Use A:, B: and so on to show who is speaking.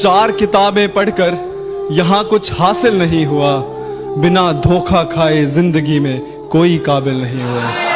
A: चार किताबें पढ़कर यहाँ कुछ हासिल नहीं हुआ। बिना धोखा खाए ज़िंदगी में कोई काबिल नहीं हुआ।